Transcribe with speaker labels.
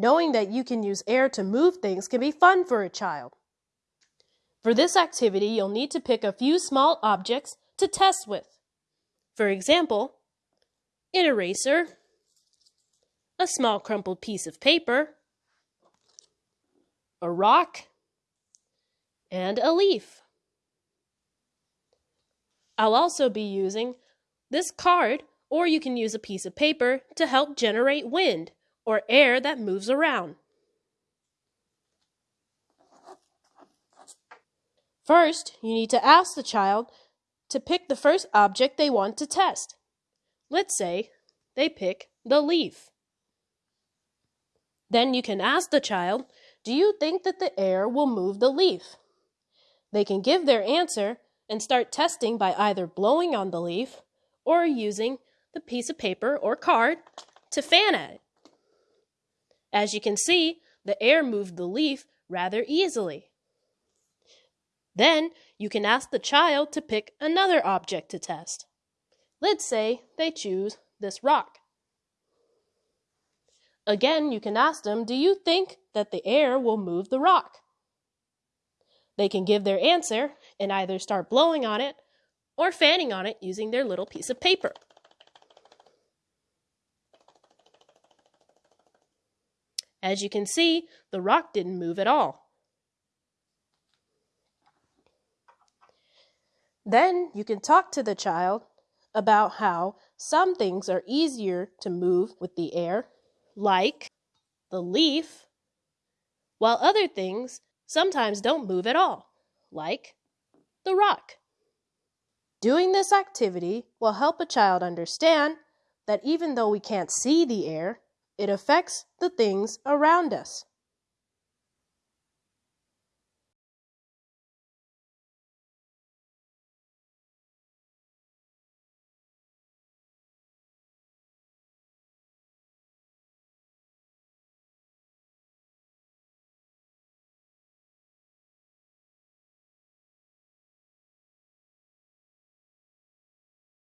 Speaker 1: Knowing that you can use air to move things can be fun for a child. For this activity, you'll need to pick a few small objects to test with. For example, an eraser, a small crumpled piece of paper, a rock, and a leaf. I'll also be using this card, or you can use a piece of paper to help generate wind or air that moves around. First, you need to ask the child to pick the first object they want to test. Let's say they pick the leaf. Then you can ask the child, Do you think that the air will move the leaf? They can give their answer and start testing by either blowing on the leaf or using the piece of paper or card to fan at it. As you can see, the air moved the leaf rather easily. Then you can ask the child to pick another object to test. Let's say they choose this rock. Again, you can ask them, Do you think that the air will move the rock? They can give their answer and either start blowing on it or fanning on it using their little piece of paper. As you can see, the rock didn't move at all. Then you can talk to the child about how some things are easier to move with the air, like the leaf, while other things sometimes don't move at all, like the rock. Doing this activity will help a child understand that even though we can't see the air, it affects the things around us.